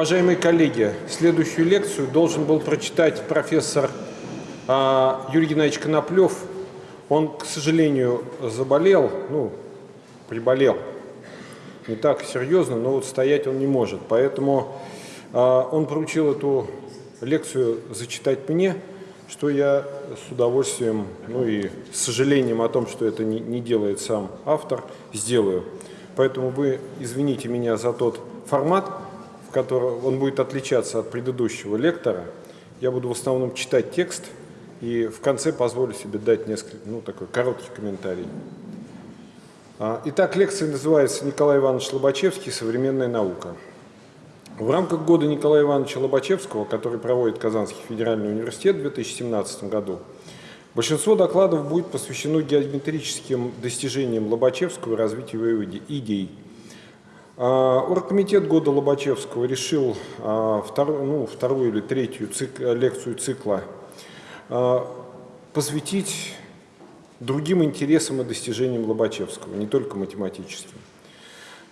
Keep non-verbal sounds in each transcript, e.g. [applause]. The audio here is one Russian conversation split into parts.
Уважаемые коллеги, следующую лекцию должен был прочитать профессор а, Юрий Геннадьевич Коноплев. Он, к сожалению, заболел, ну, приболел. Не так серьезно, но вот стоять он не может. Поэтому а, он поручил эту лекцию зачитать мне, что я с удовольствием, ну и с сожалением о том, что это не, не делает сам автор, сделаю. Поэтому вы извините меня за тот формат, в котором он будет отличаться от предыдущего лектора. Я буду в основном читать текст и в конце позволю себе дать несколько, ну, такой короткий комментарий. А, итак, лекция называется «Николай Иванович Лобачевский. Современная наука». В рамках года Николая Ивановича Лобачевского, который проводит Казанский федеральный университет в 2017 году, большинство докладов будет посвящено геометрическим достижениям Лобачевского и развитию его идей. А, оргкомитет года Лобачевского решил а, вторую, ну, вторую или третью цик, лекцию цикла а, посвятить другим интересам и достижениям Лобачевского, не только математическим.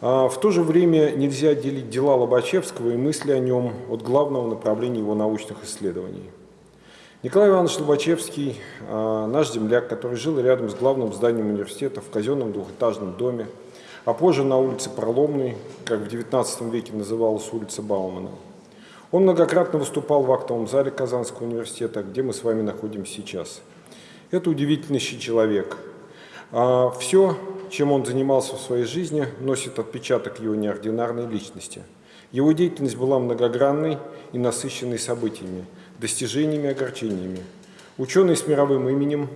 В то же время нельзя отделить дела Лобачевского и мысли о нем от главного направления его научных исследований. Николай Иванович Лобачевский, наш земляк, который жил рядом с главным зданием университета в казенном двухэтажном доме, а позже на улице Проломной, как в XIX веке называлась улица Баумана. Он многократно выступал в актовом зале Казанского университета, где мы с вами находимся сейчас. Это удивительнейший человек. А, Все чем он занимался в своей жизни, носит отпечаток его неординарной личности. Его деятельность была многогранной и насыщенной событиями, достижениями и огорчениями. Ученый с мировым именем,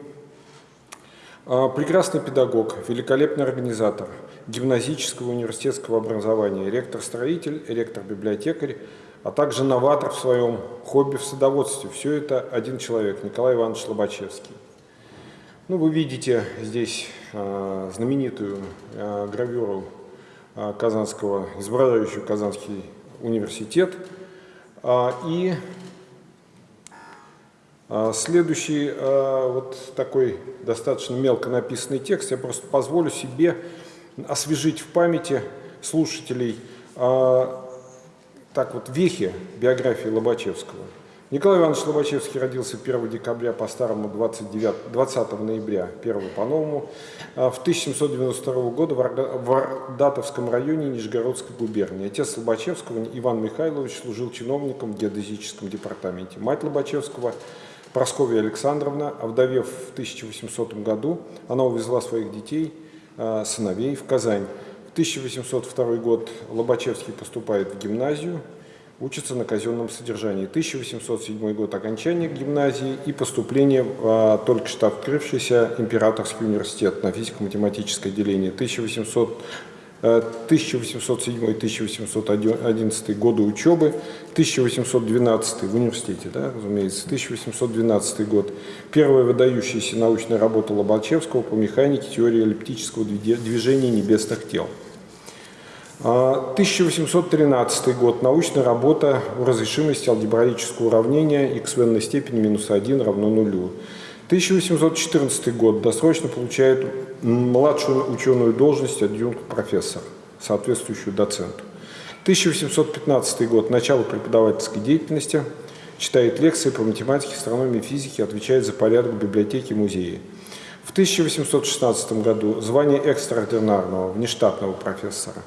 прекрасный педагог, великолепный организатор гимназического университетского образования, ректор-строитель, ректор-библиотекарь, а также новатор в своем хобби в садоводстве. Все это один человек, Николай Иванович Лобачевский. Ну, вы видите здесь э, знаменитую э, гравюру э, Казанского, изображающую Казанский университет. Э, и следующий э, вот такой достаточно мелко написанный текст, я просто позволю себе освежить в памяти слушателей э, так вот вехи биографии Лобачевского. Николай Иванович Лобачевский родился 1 декабря по старому 29, 20 ноября, 1 по новому, а, в 1792 года в Ардатовском районе Нижегородской губернии. Отец Лобачевского Иван Михайлович служил чиновником в геодезическом департаменте. Мать Лобачевского Прасковья Александровна, овдовев в 1800 году, она увезла своих детей, а, сыновей в Казань. В 1802 год Лобачевский поступает в гимназию, учится на казенном содержании. 1807 год окончание гимназии и поступление в а, только что открывшийся Императорский университет на физико-математическое отделение. 1800 1807-1811 э, годы учебы, 1812 в университете, да, разумеется, 1812 год. Первая выдающаяся научная работа Лобачевского по механике теории эллиптического движения небесных тел. 1813 а, год. Научная работа о разрешимости алгебраического уравнения x в n степени минус 1 равно нулю. 1814 год. Досрочно получает младшую ученую должность адъюнкт профессор, соответствующую доценту. 1815 год. Начало преподавательской деятельности. Читает лекции по математике, астрономии, физике, отвечает за порядок библиотеки музеи. В 1816 году звание экстраординарного внештатного профессора.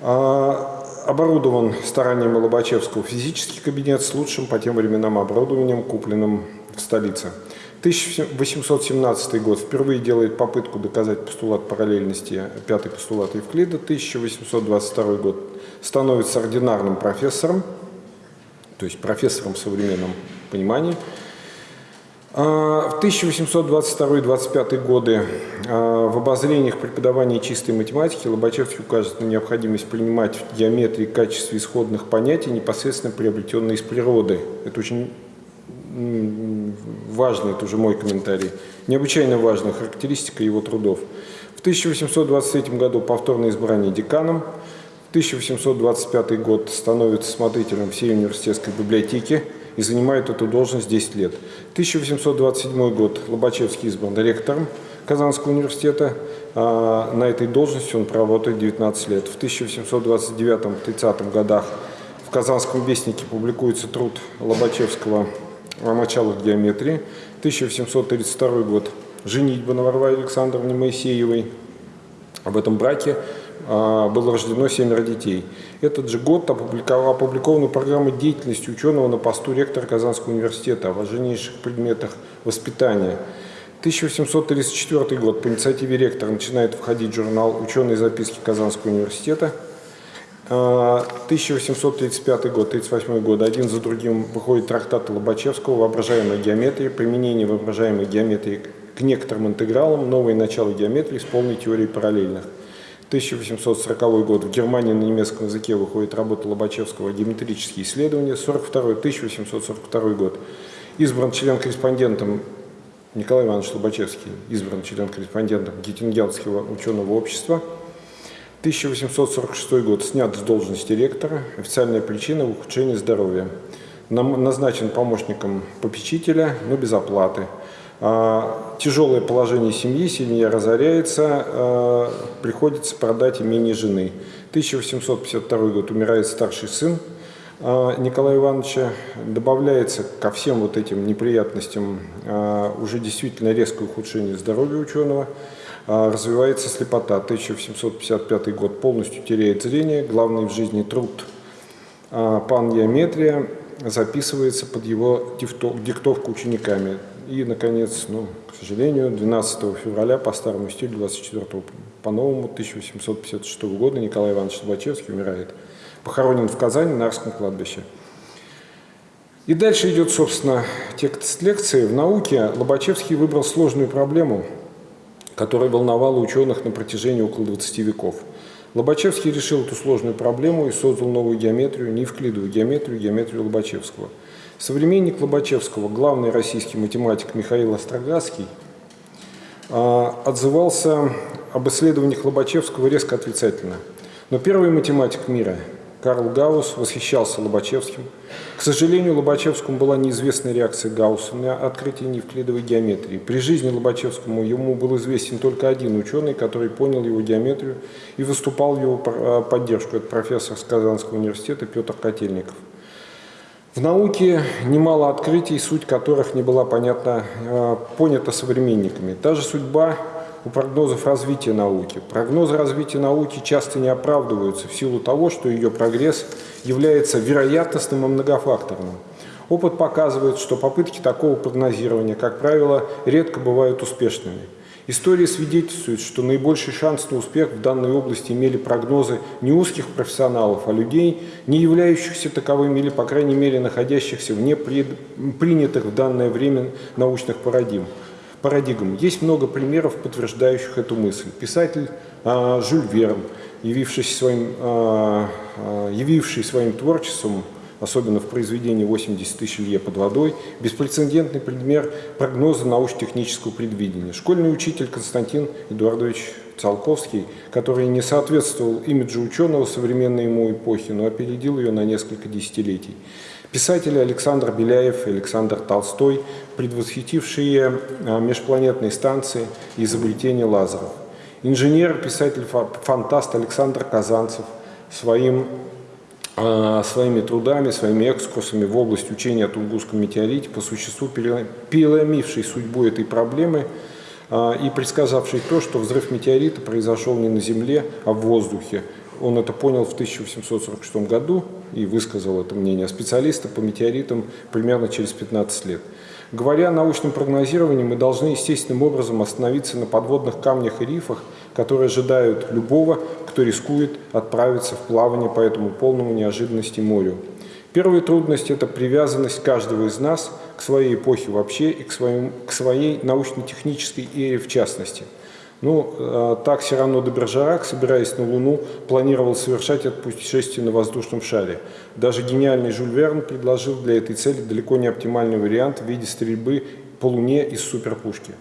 А, оборудован старанием Лобачевского физический кабинет с лучшим по тем временам оборудованием, купленным в столице. 1817 год впервые делает попытку доказать постулат параллельности, пятый постулат Евклида. 1822 год становится ординарным профессором, то есть профессором в современном понимании. А, в 1822-25 годы а, в обозрениях преподавания чистой математики Лобачевский указывает на необходимость принимать в геометрии качестве исходных понятий, непосредственно приобретенные из природы. Это очень важный, это уже мой комментарий, необычайно важная характеристика его трудов. В 1823 году повторное избрание деканом, в 1825 год становится смотрителем всей университетской библиотеки, и занимает эту должность 10 лет. 1827 год Лобачевский избран ректором Казанского университета. А на этой должности он проработает 19 лет. В 1829-30 годах в Казанском вестнике публикуется труд Лобачевского о началах геометрии. 1832 год. Женитьба на Варваре Александровне Моисеевой. Об этом браке а, было рождено семеро детей. Этот же год опубликована программа деятельности ученого на посту ректора Казанского университета о важнейших предметах воспитания. 1834 год. По инициативе ректора начинает входить журнал «Ученые записки Казанского университета». 1835 а, год, 1938 год, один за другим выходит трактат Лобачевского «Воображаемая геометрия. Применение воображаемой геометрии к некоторым интегралам. Новые начала геометрии с полной теорией параллельных». 1840 год в Германии на немецком языке выходит работа Лобачевского «Геометрические исследования». 1842 год избран член-корреспондентом Николай Иванович Лобачевский, избран член-корреспондентом Геттингенского ученого общества – 1846 год снят с должности ректора. Официальная причина – ухудшение здоровья. Назначен помощником попечителя, но без оплаты. А, тяжелое положение семьи, семья разоряется, а, приходится продать имение жены. 1852 год умирает старший сын а, Николая Ивановича. Добавляется ко всем вот этим неприятностям уже действительно резкое ухудшение здоровья ученого. А, развивается слепота. 1755 год полностью теряет зрение. Главный в жизни труд а, «Пан Геометрия» записывается под его диктовку учениками. И, наконец, ну, к сожалению, 12 февраля по старому стилю, 24 по новому 1856 года Николай Иванович Лобачевский умирает. Похоронен в Казани на Арском кладбище. И дальше идет, собственно, текст лекции. В науке Лобачевский выбрал сложную проблему – которая волновала ученых на протяжении около 20 веков. Лобачевский решил эту сложную проблему и создал новую геометрию, неевклидовую геометрию, геометрию Лобачевского. Современник Лобачевского, главный российский математик Михаил Остроградский, а, отзывался об исследованиях Лобачевского резко отрицательно. Но первый математик мира, Карл Гаусс восхищался Лобачевским. К сожалению, Лобачевскому была неизвестна реакция Гаусса на открытие неевклидовой геометрии. При жизни Лобачевскому ему был известен только один ученый, который понял его геометрию и выступал в его а, поддержку. Это профессор с Казанского университета Петр Котельников. В науке немало открытий, суть которых не была понятна, а, понята современниками. Та же судьба у прогнозов развития науки. Прогнозы развития науки часто не оправдываются в силу того, что ее прогресс является вероятностным и многофакторным. Опыт показывает, что попытки такого прогнозирования, как правило, редко бывают успешными. История свидетельствует, что наибольший шанс на успех в данной области имели прогнозы не узких профессионалов, а людей, не являющихся таковыми или, по крайней мере, находящихся вне принятых в данное время научных парадигм парадигм. Есть много примеров, подтверждающих эту мысль. Писатель э, Жюль Верн, явивший своим, э, явивший своим творчеством, особенно в произведении «80 тысяч лье под водой», беспрецедентный пример прогноза научно-технического предвидения. Школьный учитель Константин Эдуардович Циолковский, который не соответствовал имиджу ученого современной ему эпохи, но опередил ее на несколько десятилетий. Писатели Александр Беляев и Александр Толстой, предвосхитившие а, межпланетные станции и изобретение лазеров. Инженер, писатель-фантаст Александр Казанцев своим, а, своими трудами, своими экскурсами в область учения о Тунгусском метеорите, по существу переломивший судьбу этой проблемы а, и предсказавший то, что взрыв метеорита произошел не на Земле, а в воздухе, он это понял в 1846 году и высказал это мнение. Специалисты по метеоритам примерно через 15 лет. Говоря о научном прогнозировании, мы должны естественным образом остановиться на подводных камнях и рифах, которые ожидают любого, кто рискует отправиться в плавание по этому полному неожиданности морю. Первая трудность – это привязанность каждого из нас к своей эпохе вообще и к, своим, к своей научно-технической эре в частности – ну, э, так Сирано де Бержерак, собираясь на Луну, планировал совершать это путешествие на воздушном шаре. Даже гениальный Жюль Верн предложил для этой цели далеко не оптимальный вариант в виде стрельбы по Луне из суперпушки.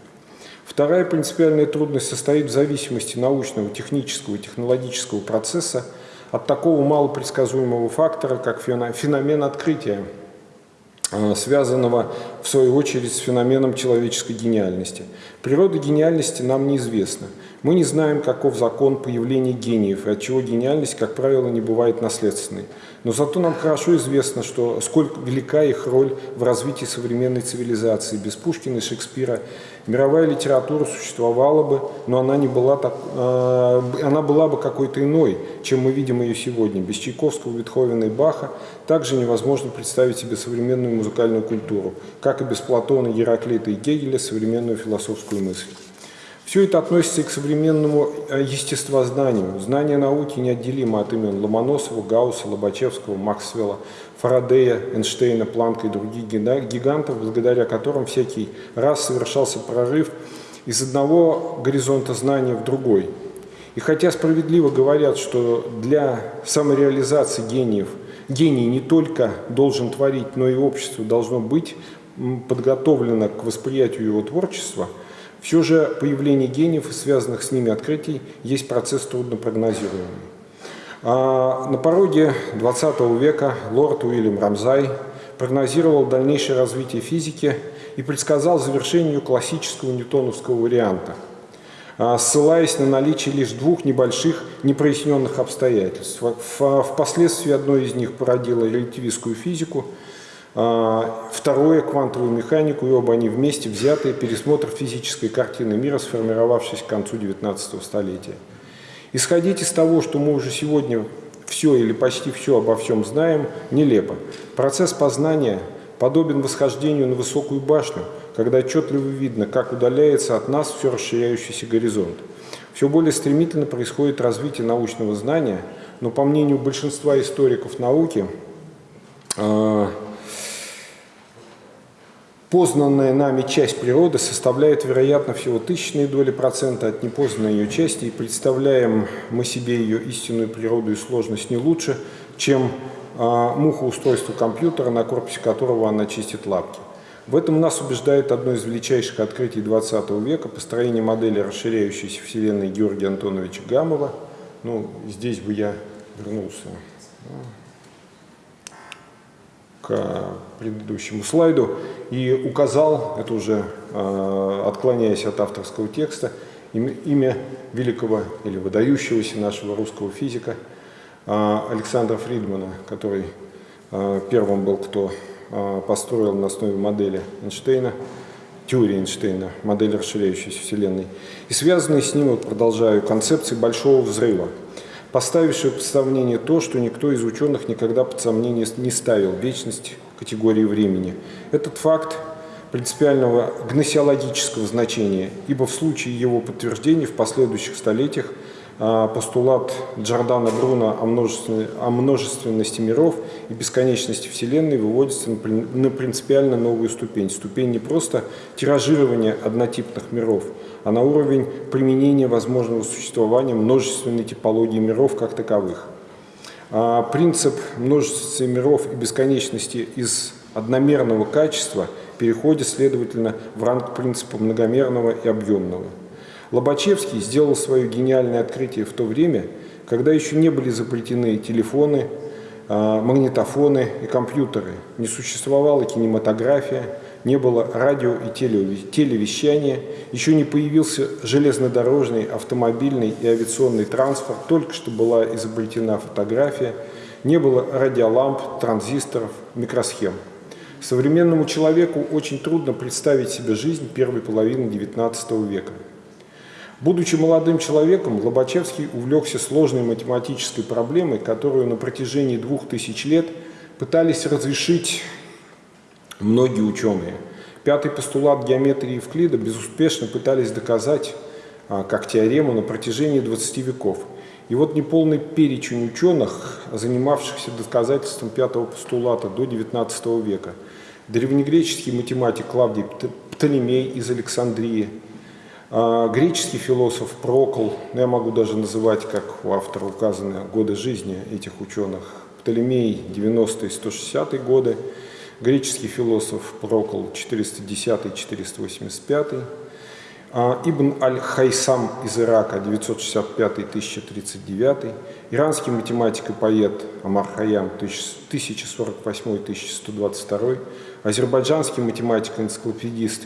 Вторая принципиальная трудность состоит в зависимости научного, технического и технологического процесса от такого малопредсказуемого фактора, как феномен открытия, связанного в свою очередь, с феноменом человеческой гениальности. Природа гениальности нам неизвестна. Мы не знаем, каков закон появления гениев, и от чего гениальность, как правило, не бывает наследственной. Но зато нам хорошо известно, что сколько велика их роль в развитии современной цивилизации. Без Пушкина и Шекспира мировая литература существовала бы, но она, не была, так, э, она была бы какой-то иной, чем мы видим ее сегодня. Без Чайковского, Бетховена и Баха также невозможно представить себе современную музыкальную культуру, как и без Платона, Гераклита и Гегеля современную философскую мысль. Все это относится и к современному э, естествознанию. Знание науки неотделимо от имен Ломоносова, Гаусса, Лобачевского, Максвелла, Фарадея, Эйнштейна, Планка и других гигантов, благодаря которым всякий раз совершался прорыв из одного горизонта знания в другой. И хотя справедливо говорят, что для самореализации гениев гений не только должен творить, но и общество должно быть подготовлено к восприятию его творчества – все же появление гениев и связанных с ними открытий есть процесс труднопрогнозируемый. А на пороге 20 века лорд Уильям Рамзай прогнозировал дальнейшее развитие физики и предсказал завершение классического ньютоновского варианта, а, ссылаясь на наличие лишь двух небольших непроясненных обстоятельств. Впоследствии одно из них породило релятивистскую физику – а, второе – квантовую механику, и оба они вместе взятые, пересмотр физической картины мира, сформировавшейся к концу XIX столетия. Исходить из того, что мы уже сегодня все или почти все обо всем знаем, нелепо. Процесс познания подобен восхождению на высокую башню, когда отчетливо видно, как удаляется от нас все расширяющийся горизонт. Все более стремительно происходит развитие научного знания, но по мнению большинства историков науки, а, Познанная нами часть природы составляет, вероятно, всего тысячные доли процента от непознанной ее части, и представляем мы себе ее истинную природу и сложность не лучше, чем а, муха устройства компьютера, на корпусе которого она чистит лапки. В этом нас убеждает одно из величайших открытий XX века – построение модели расширяющейся Вселенной Георгия Антоновича Гамова. Ну, здесь бы я вернулся к предыдущему слайду и указал, это уже э, отклоняясь от авторского текста, имя великого или выдающегося нашего русского физика э, Александра Фридмана, который э, первым был, кто построил на основе модели Эйнштейна, теории Эйнштейна, модель расширяющейся Вселенной. И связанные с ним, вот продолжаю, концепции большого взрыва – поставившего под сомнение то, что никто из ученых никогда под сомнение не ставил – вечность категории времени. Этот факт принципиального гносеологического значения, ибо в случае его подтверждения в последующих столетиях постулат Джордана Бруно о, множественности, о множественности миров и бесконечности Вселенной выводится на принципиально новую ступень. Ступень не просто тиражирования однотипных миров – а на уровень применения возможного существования множественной типологии миров как таковых. А принцип множественности миров и бесконечности из одномерного качества переходит, следовательно, в ранг принципа многомерного и объемного. Лобачевский сделал свое гениальное открытие в то время, когда еще не были запретены телефоны, а, магнитофоны и компьютеры, не существовала кинематография, не было радио и телевещания, еще не появился железнодорожный, автомобильный и авиационный транспорт, только что была изобретена фотография, не было радиоламп, транзисторов, микросхем. Современному человеку очень трудно представить себе жизнь первой половины XIX века. Будучи молодым человеком, Лобачевский увлекся сложной математической проблемой, которую на протяжении двух тысяч лет пытались разрешить многие ученые. Пятый постулат геометрии Евклида безуспешно пытались доказать а, как теорему на протяжении 20 веков. И вот неполный перечень ученых, занимавшихся доказательством пятого постулата до XIX века. Древнегреческий математик Клавдий Птолемей из Александрии, греческий философ Прокол, ну, я могу даже называть, как у автора указаны годы жизни этих ученых, Птолемей 90-160 годы, греческий философ Прокол 410-485, А, Ибн Аль-Хайсам из Ирака, 965-1039. Иранский математик и поэт Амар Хаям, 1048-1122. Азербайджанский математик и энциклопедист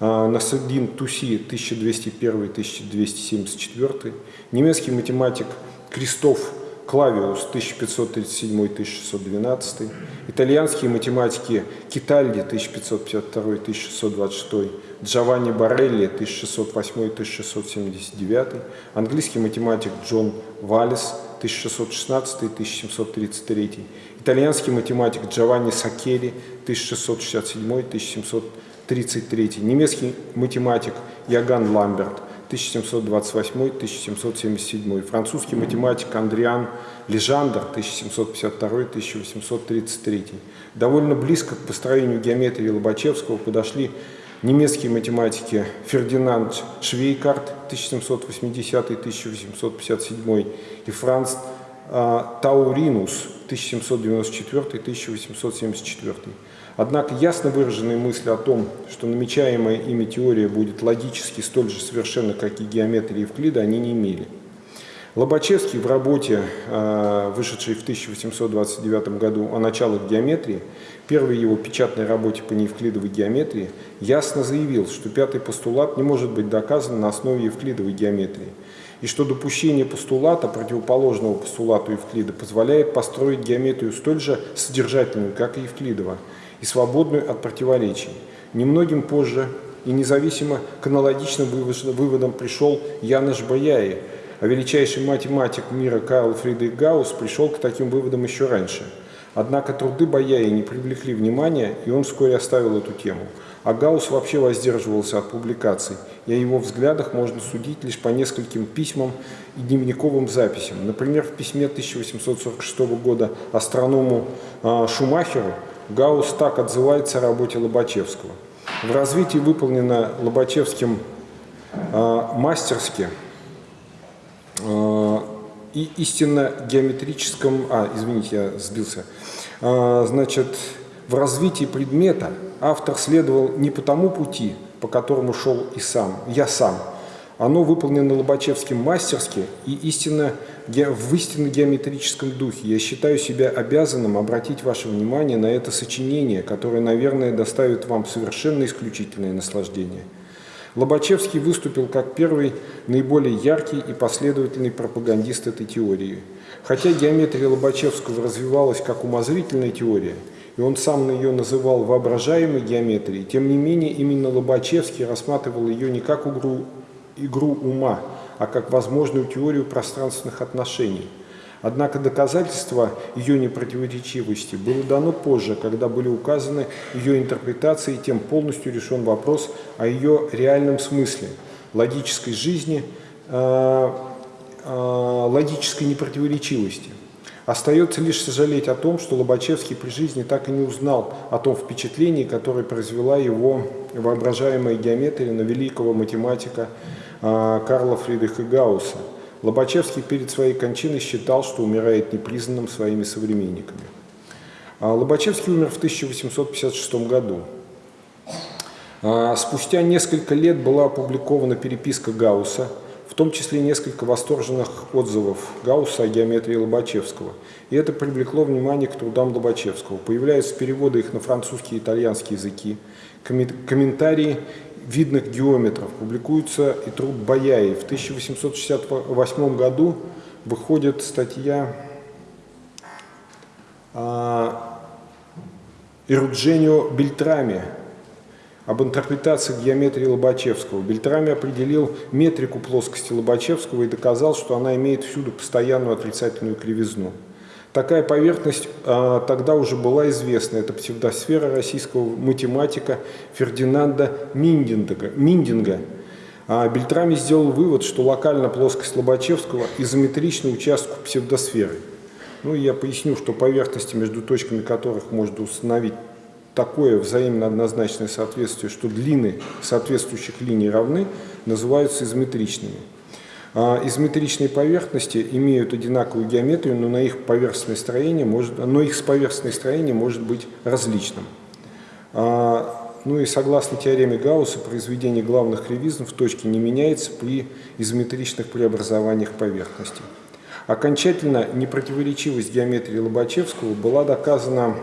а, Насаддин Туси, 1201-1274. Немецкий математик Кристоф Клавиус 1537-1612, итальянские математики Китальди 1552-1626, Джованни Барелли 1608-1679, английский математик Джон Валлес 1616-1733, итальянский математик Джованни Сакери 1667-1733, немецкий математик Яган Ламберт 1728-1777, французский математик Андриан Лежандр 1752-1833. Довольно близко к построению геометрии Лобачевского подошли немецкие математики Фердинанд Швейкарт 1780-1857 и Франц а, Тауринус 1794-1874. Однако ясно выраженные мысли о том, что намечаемая ими теория будет логически столь же совершенна, как и геометрия Евклида, они не имели. Лобачевский в работе, а, вышедшей в 1829 году о началах геометрии, первой его печатной работе по неевклидовой геометрии, ясно заявил, что пятый постулат не может быть доказан на основе евклидовой геометрии, и что допущение постулата, противоположного постулату Евклида, позволяет построить геометрию столь же содержательную, как и Евклидова, и свободную от противоречий. Немногим позже и независимо к аналогичным выводам пришел Яныш Баяи, а величайший математик мира Карл Фридрих Гаусс пришел к таким выводам еще раньше. Однако труды Баяи не привлекли внимания, и он вскоре оставил эту тему. А Гаусс вообще воздерживался от публикаций, и о его взглядах можно судить лишь по нескольким письмам и дневниковым записям. Например, в письме 1846 года астроному а, Шумахеру Гаусс так отзывается о работе Лобачевского. В развитии выполнено Лобачевским э, мастерски э, и истинно геометрическом... А, извините, я сбился. Э, значит, в развитии предмета автор следовал не по тому пути, по которому шел и сам, я сам. Оно выполнено Лобачевским мастерски и истинно в истинно геометрическом духе. Я считаю себя обязанным обратить ваше внимание на это сочинение, которое, наверное, доставит вам совершенно исключительное наслаждение. Лобачевский выступил как первый наиболее яркий и последовательный пропагандист этой теории. Хотя геометрия Лобачевского развивалась как умозрительная теория, и он сам ее называл воображаемой геометрией, тем не менее именно Лобачевский рассматривал ее не как игру, игру ума, а как возможную теорию пространственных отношений. Однако доказательство ее непротиворечивости было дано позже, когда были указаны ее интерпретации, тем полностью решен вопрос о ее реальном смысле, логической жизни, э, э, логической непротиворечивости. Остается лишь сожалеть о том, что Лобачевский при жизни так и не узнал о том впечатлении, которое произвела его воображаемая геометрия на великого математика Карла Фридриха Гаусса. Лобачевский перед своей кончиной считал, что умирает непризнанным своими современниками. А, Лобачевский умер в 1856 году. А, спустя несколько лет была опубликована переписка Гаусса, в том числе несколько восторженных отзывов Гаусса о геометрии Лобачевского. И это привлекло внимание к трудам Лобачевского. Появляются переводы их на французский и итальянский языки, комментарии видных геометров. Публикуется и труд Баяи. В 1868 году выходит статья а, Ирудженио Бельтрами об интерпретации геометрии Лобачевского. Бельтрами определил метрику плоскости Лобачевского и доказал, что она имеет всюду постоянную отрицательную кривизну. Такая поверхность а, тогда уже была известна. Это псевдосфера российского математика Фердинанда Миндинга. Миндинга. А Бельтрами сделал вывод, что локально плоскость Лобачевского изометрична участку псевдосферы. Ну, я поясню, что поверхности, между точками которых можно установить такое взаимно однозначное соответствие, что длины соответствующих линий равны, называются изометричными. А изометричные поверхности имеют одинаковую геометрию, но, на их поверхностное строение может, но их поверхностное строение может быть различным. А, Ну и согласно теореме Гаусса, произведение главных кривизн в точке не меняется при изометричных преобразованиях поверхности. Окончательно непротиворечивость геометрии Лобачевского была доказана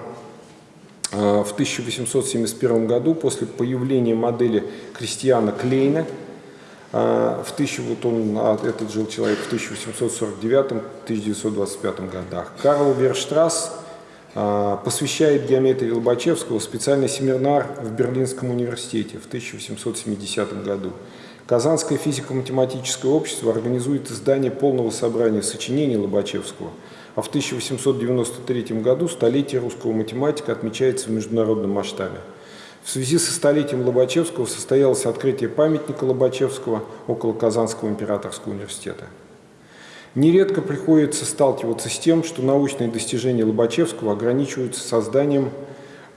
в 1871 году после появления модели Кристиана Клейна – а, в 1000, вот он, а, этот жил человек в 1849-1925 годах. Карл Верштрасс а, посвящает геометрии Лобачевского специальный семинар в Берлинском университете в 1870 году. Казанское физико-математическое общество организует издание полного собрания сочинений Лобачевского, а в 1893 году столетие русского математика отмечается в международном масштабе. В связи со столетием Лобачевского состоялось открытие памятника Лобачевского около Казанского императорского университета. Нередко приходится сталкиваться с тем, что научные достижения Лобачевского ограничиваются созданием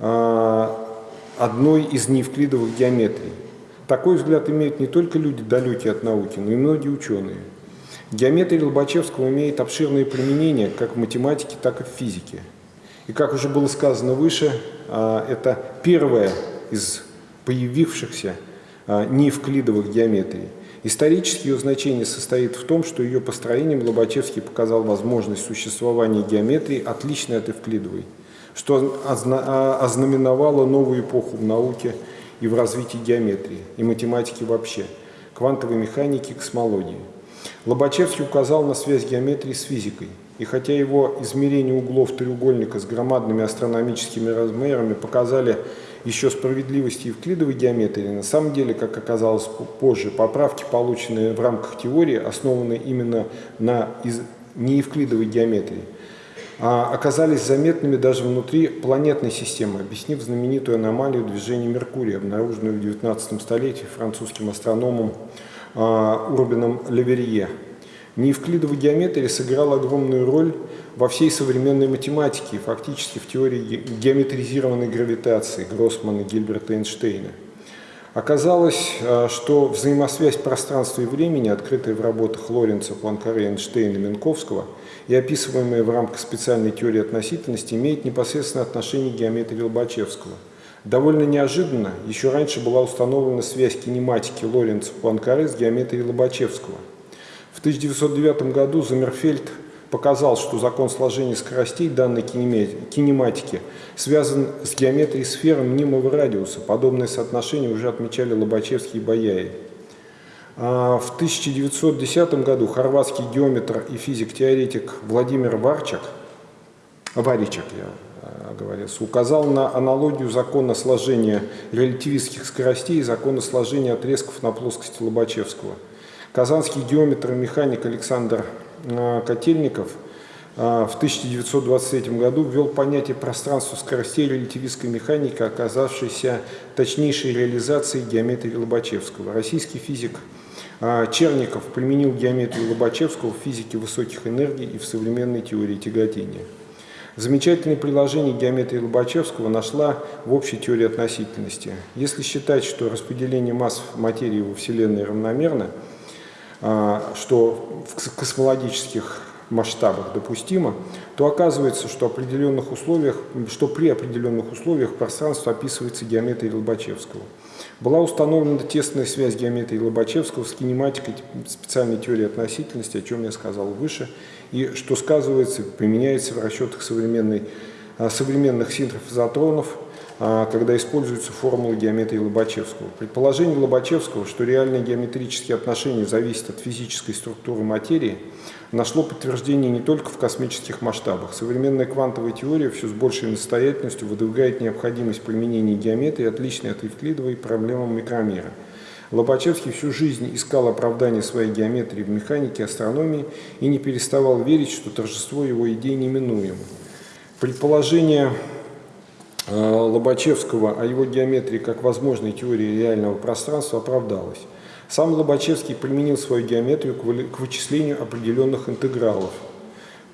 э, одной из неевклидовых геометрий. Такой взгляд имеют не только люди, далекие от науки, но и многие ученые. Геометрия Лобачевского имеет обширные применения как в математике, так и в физике. И как уже было сказано выше, э, это первая из появившихся а, неевклидовых геометрий. Исторически ее значение состоит в том, что ее построением Лобачевский показал возможность существования геометрии, отличной от эвклидовой, что а, ознаменовало новую эпоху в науке и в развитии геометрии, и математики вообще, квантовой механики, космологии. Лобачевский указал на связь геометрии с физикой, и хотя его измерение углов треугольника с громадными астрономическими размерами показали еще справедливости евклидовой геометрии, на самом деле, как оказалось позже, поправки, полученные в рамках теории, основанные именно на из... неевклидовой геометрии, а оказались заметными даже внутри планетной системы, объяснив знаменитую аномалию движения Меркурия, обнаруженную в 19 столетии французским астрономом а, Урбином Леверье. Неевклидовая геометрия сыграла огромную роль во всей современной математике, фактически в теории геометризированной гравитации Гроссмана, Гильберта Эйнштейна. Оказалось, э, что взаимосвязь пространства и времени, открытая в работах Лоренца, Пуанкаре, Эйнштейна и Минковского и описываемая в рамках специальной теории относительности, имеет непосредственное отношение к геометрии Лобачевского. Довольно неожиданно, еще раньше была установлена связь кинематики Лоренца Пуанкаре с геометрией Лобачевского. В 1909 году Замерфельд показал, что закон сложения скоростей данной кинематики связан с геометрией сферы мнимого радиуса. Подобное соотношение уже отмечали Лобачевский и Баяев. А в 1910 году хорватский геометр и физик-теоретик Владимир Варчак, Варичак, я а, оговорился, указал на аналогию закона сложения релятивистских скоростей и закона сложения отрезков на плоскости Лобачевского. Казанский геометр и механик Александр Э, Котельников э, в 1923 году ввел понятие пространства скоростей релятивистской механики, оказавшейся точнейшей реализацией геометрии Лобачевского. Российский физик э, Черников применил геометрию Лобачевского в физике высоких энергий и в современной теории тяготения. Замечательное приложение геометрии Лобачевского нашла в общей теории относительности. Если считать, что распределение масс материи во Вселенной равномерно, что в космологических масштабах допустимо, то оказывается, что, определенных условиях, что при определенных условиях пространство описывается геометрией Лобачевского. Была установлена тесная связь геометрии Лобачевского с кинематикой специальной теории относительности, о чем я сказал выше, и что сказывается, применяется в расчетах а, современных синтрофизотронов а, когда используются формулы геометрии Лобачевского. Предположение Лобачевского, что реальные геометрические отношения зависят от физической структуры материи, нашло подтверждение не только в космических масштабах. Современная квантовая теория все с большей настоятельностью выдвигает необходимость применения геометрии, отличной от евклидовой, проблемам микромира. Лобачевский всю жизнь искал оправдание своей геометрии в механике, астрономии и не переставал верить, что торжество его идей неминуемо. Предположение Лобачевского о его геометрии как возможной теории реального пространства оправдалось. Сам Лобачевский применил свою геометрию к вычислению определенных интегралов.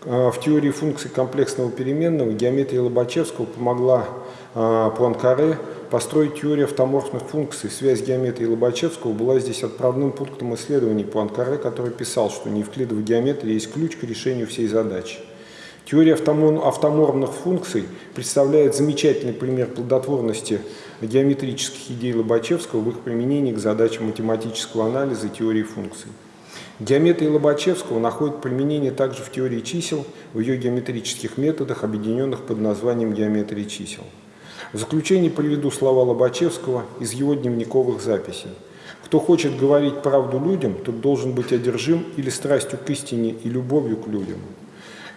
Э, в теории функций комплексного переменного геометрия Лобачевского помогла э, Пуанкаре построить теорию автоморфных функций. Связь геометрии Лобачевского была здесь отправным пунктом исследований Пуанкаре, который писал, что неевклидовая геометрия есть ключ к решению всей задачи. Теория автоморфных функций представляет замечательный пример плодотворности геометрических идей Лобачевского в их применении к задачам математического анализа и теории функций. Геометрия Лобачевского находит применение также в теории чисел, в ее геометрических методах, объединенных под названием геометрии чисел. В заключение приведу слова Лобачевского из его дневниковых записей. Кто хочет говорить правду людям, тот должен быть одержим или страстью к истине и любовью к людям.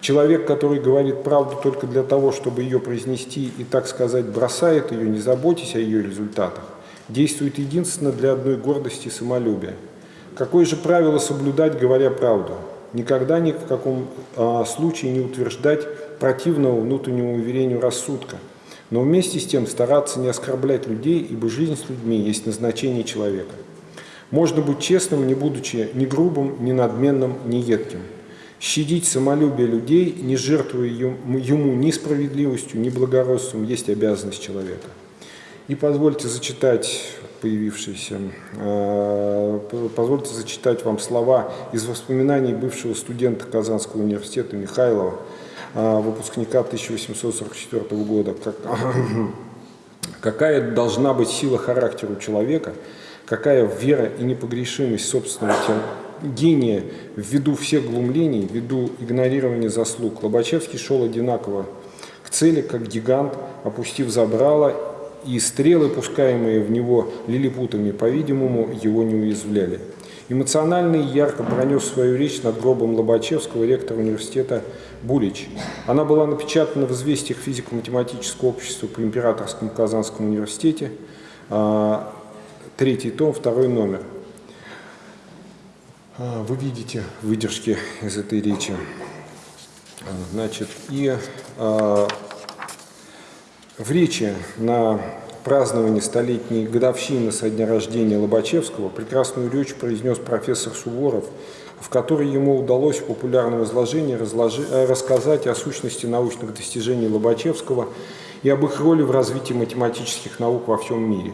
Человек, который говорит правду только для того, чтобы ее произнести и, так сказать, бросает ее, не заботясь о ее результатах, действует единственно для одной гордости и самолюбия. Какое же правило соблюдать, говоря правду? Никогда ни в каком а, случае не утверждать противного внутреннему уверению рассудка, но вместе с тем стараться не оскорблять людей, ибо жизнь с людьми есть назначение человека. Можно быть честным, не будучи ни грубым, ни надменным, ни едким щадить самолюбие людей, не жертвуя ему ни справедливостью, ни благородством, есть обязанность человека. И позвольте зачитать появившиеся, э, позвольте зачитать вам слова из воспоминаний бывшего студента Казанского университета Михайлова, э, выпускника 1844 года. Как, [coughs] какая должна быть сила характера у человека, какая вера и непогрешимость собственного гения ввиду всех глумлений, ввиду игнорирования заслуг. Лобачевский шел одинаково к цели, как гигант, опустив забрало, и стрелы, пускаемые в него лилипутами, по-видимому, его не уязвляли. Эмоционально и ярко пронес свою речь над гробом Лобачевского, ректора университета Булич. Она была напечатана в известиях физико-математического общества при Императорском Казанском университете, а, третий том, второй номер. А, вы видите выдержки из этой речи. А, значит, и э, в речи на праздновании столетней годовщины со дня рождения Лобачевского прекрасную речь произнес профессор Суворов, в которой ему удалось в популярном изложении разложи, э, рассказать о сущности научных достижений Лобачевского и об их роли в развитии математических наук во всем мире.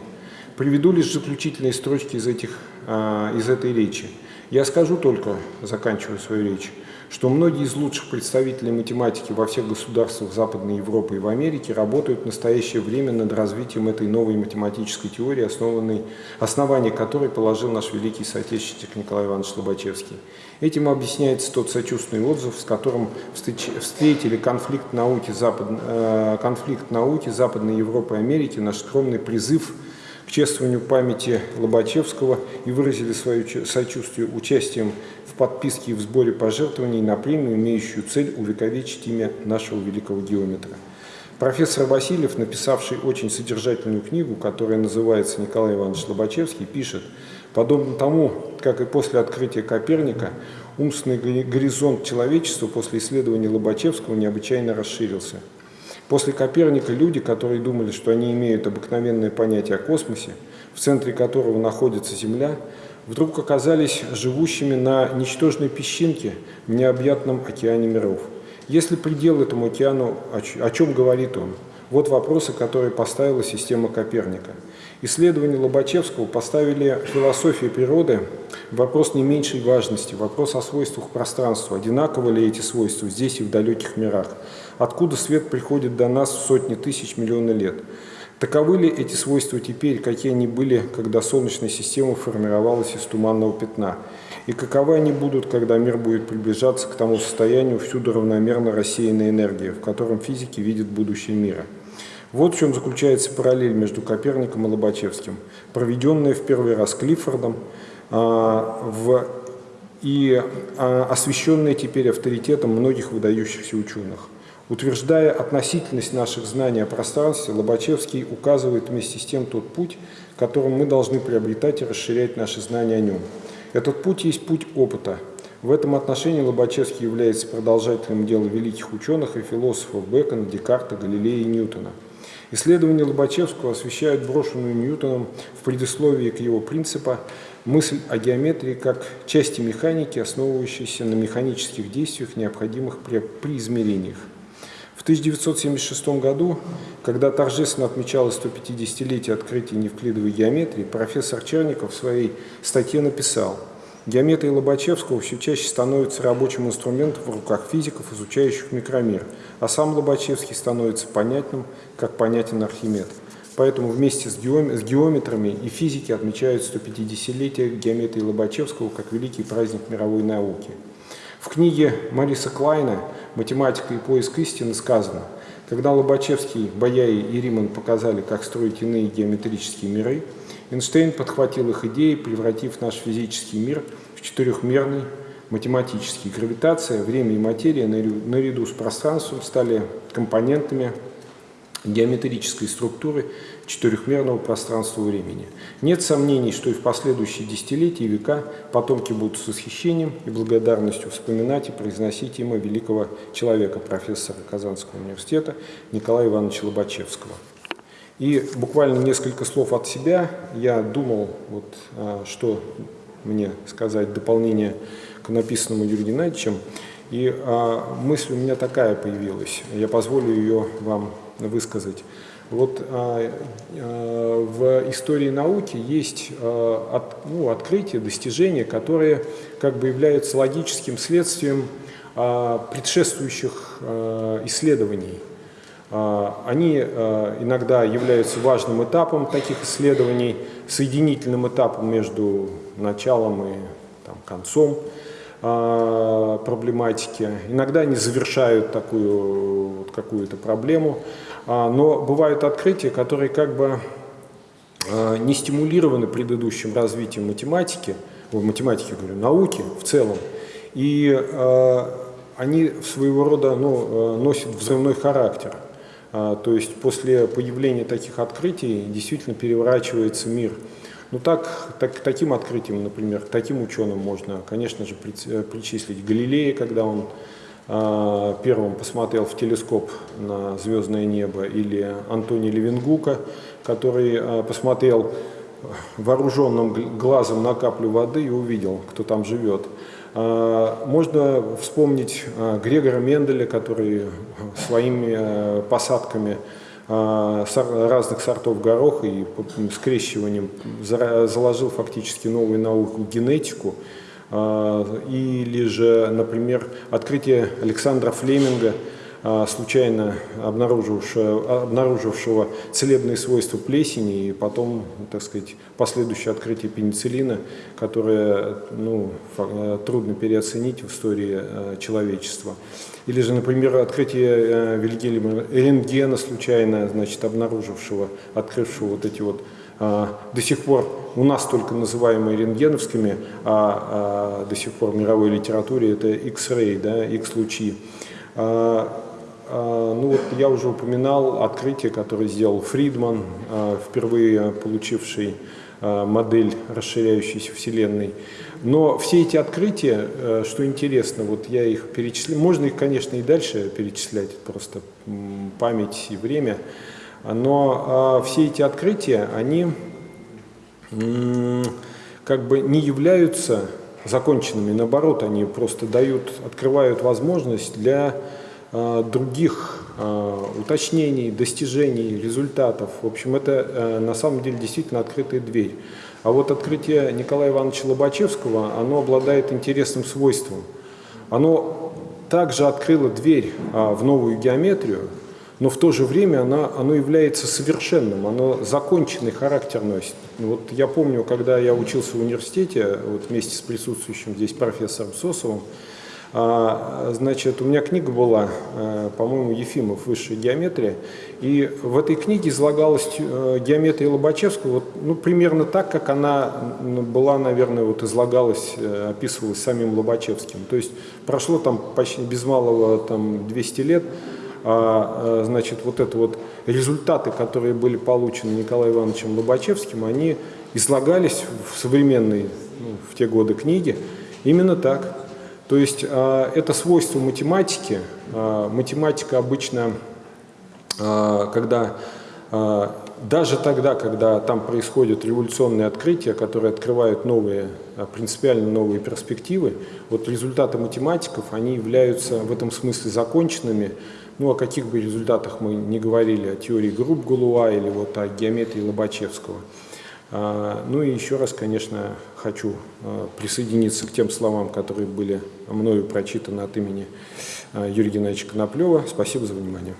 Приведу лишь заключительные строчки из, этих, э, из этой речи. Я скажу только, заканчивая свою речь, что многие из лучших представителей математики во всех государствах Западной Европы и в Америке работают в настоящее время над развитием этой новой математической теории, основанной, основание которой положил наш великий соотечественник Николай Иванович Лобачевский. Этим объясняется тот сочувственный отзыв, с которым встретили конфликт науки, Запад, э, конфликт науки Западной Европы и Америки, наш скромный призыв – к чествованию памяти Лобачевского и выразили свое сочувствие участием в подписке и в сборе пожертвований на премию, имеющую цель увековечить имя нашего великого геометра. Профессор Васильев, написавший очень содержательную книгу, которая называется «Николай Иванович Лобачевский», пишет, подобно тому, как и после открытия Коперника, умственный горизонт человечества после исследования Лобачевского необычайно расширился – После Коперника люди, которые думали, что они имеют обыкновенное понятие о космосе, в центре которого находится Земля, вдруг оказались живущими на ничтожной песчинке в необъятном океане миров. Если предел этому океану, о чем говорит он? Вот вопросы, которые поставила система Коперника. Исследования Лобачевского поставили философию природы вопрос не меньшей важности, вопрос о свойствах пространства, одинаковы ли эти свойства здесь и в далеких мирах, откуда свет приходит до нас в сотни тысяч миллионов лет. Таковы ли эти свойства теперь, какие они были, когда Солнечная система формировалась из туманного пятна? И каковы они будут, когда мир будет приближаться к тому состоянию всюду равномерно рассеянной энергии, в котором физики видят будущее мира? Вот в чем заключается параллель между Коперником и Лобачевским, проведенная в первый раз Клиффордом а, в, и а, освещенная теперь авторитетом многих выдающихся ученых. Утверждая относительность наших знаний о пространстве, Лобачевский указывает вместе с тем тот путь, которым мы должны приобретать и расширять наши знания о нем. Этот путь есть путь опыта. В этом отношении Лобачевский является продолжателем дела великих ученых и философов Бекона, Декарта, Галилея и Ньютона – Исследования Лобачевского освещают брошенную Ньютоном в предисловии к его принципа мысль о геометрии как части механики, основывающейся на механических действиях, необходимых при, при измерениях. В 1976 году, когда торжественно отмечалось 150-летие открытия неевклидовой геометрии, профессор Черников в своей статье написал Геометрия Лобачевского все чаще становится рабочим инструментом в руках физиков, изучающих микромир, а сам Лобачевский становится понятным, как понятен Архимед. Поэтому вместе с, геометрами и физики отмечают 150-летие геометрии Лобачевского как великий праздник мировой науки. В книге Мариса Клайна «Математика и поиск истины» сказано, когда Лобачевский, Бояи и Риман показали, как строить иные геометрические миры, Эйнштейн подхватил их идеи, превратив наш физический мир в четырехмерный математический. Гравитация, время и материя наряду с пространством стали компонентами геометрической структуры четырехмерного пространства времени. Нет сомнений, что и в последующие десятилетия и века потомки будут с восхищением и благодарностью вспоминать и произносить имя великого человека, профессора Казанского университета Николая Ивановича Лобачевского. И буквально несколько слов от себя. Я думал, вот, а, что мне сказать дополнение к написанному Юрием Геннадьевичем. И а, мысль у меня такая появилась. Я позволю ее вам высказать. Вот а, а, в истории науки есть а, от, ну, открытия, достижения, которые как бы являются логическим следствием а, предшествующих а, исследований. А, они а, иногда являются важным этапом таких исследований, соединительным этапом между началом и там, концом а, проблематики. Иногда они завершают такую вот, какую-то проблему, но бывают открытия, которые как бы не стимулированы предыдущим развитием математики, в математике говорю, науки в целом, и они своего рода ну, носят взрывной характер. А, то есть после появления таких открытий действительно переворачивается мир. Ну так, так, таким открытием, например, таким ученым можно, конечно же, э, причислить Галилея, когда он э, первым посмотрел в телескоп на звездное небо, или Антони Левенгука, который э, посмотрел вооруженным глазом на каплю воды и увидел, кто там живет. А, можно вспомнить Грегора Менделя, который своими а, посадками разных сортов гороха и скрещиванием заложил фактически новую науку генетику. Или же, например, открытие Александра Флеминга – а, случайно обнаружившего, обнаружившего целебные свойства плесени и потом, так сказать, последующее открытие пенициллина, которое ну, э, трудно переоценить в истории э, человечества. Или же, например, открытие э, Вильгельма рентгена, случайно значит, обнаружившего, открывшего вот эти вот до сих пор у нас только называемые рентгеновскими, а, а до сих пор в мировой литературе это X-ray, да, X-лучи. А, ну вот я уже упоминал открытие, которое сделал Фридман, а, впервые получивший а, модель расширяющейся Вселенной. Но все эти открытия, э, что интересно, вот я их перечислил, можно их, конечно, и дальше перечислять, просто память и время, но все эти открытия, они как бы не являются законченными, наоборот, они просто дают, открывают возможность для Э, других э, уточнений, достижений, результатов. В общем, это э, на самом деле действительно открытая дверь. А вот открытие Николая Ивановича Лобачевского, оно обладает интересным свойством. Оно также открыло дверь в новую геометрию, но в то же время оно, оно является совершенным, оно законченный характер носит. Вот я помню, когда я учился в университете, вот вместе с присутствующим здесь профессором Сосовым, а, значит, у меня книга была, э, по-моему, Ефимов «Высшая геометрия», и в этой книге излагалась э, геометрия Лобачевского вот, ну, примерно так, как она была, наверное, вот излагалась, э, описывалась самим Лобачевским. То есть прошло там почти без малого там, 200 лет, а, значит, вот это вот результаты, которые были получены Николаем Ивановичем Лобачевским, они излагались в современной, ну, в те годы книге именно так. То есть а, это свойство математики. А, математика обычно, а, когда даже тогда, когда там происходят революционные открытия, которые открывают новые, принципиально новые перспективы, вот результаты математиков, они являются в этом смысле законченными. Ну, о каких бы результатах мы не говорили, о теории групп Галуа или вот о геометрии Лобачевского. Ну и еще раз, конечно, хочу присоединиться к тем словам, которые были мною прочитаны от имени Юрия Геннадьевича Коноплева. Спасибо за внимание.